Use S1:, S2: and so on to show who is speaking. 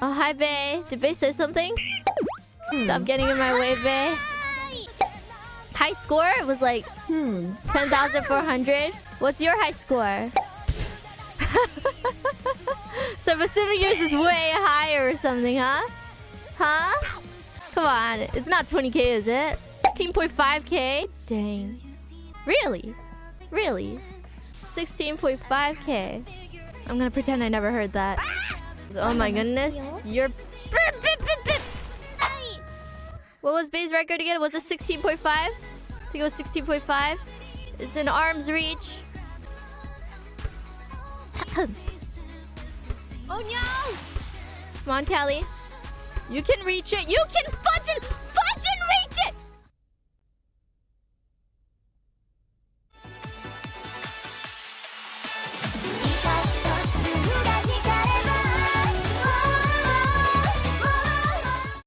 S1: Oh, hi, Bay. Did Bay say something? Stop getting in my way, Bay. High score It was like
S2: Hmm.
S1: 10,400. What's your high score? so I'm assuming yours is way higher or something, huh? Huh? Come on. It's not 20k, is it? 16.5k? Dang. Really? Really? 16.5k. I'm gonna pretend I never heard that. Oh my goodness. You're... What was Bay's record again? Was it 16.5? I think it was 16.5. It's in arm's reach.
S2: Oh no!
S1: Come on, Callie. You can reach it. You can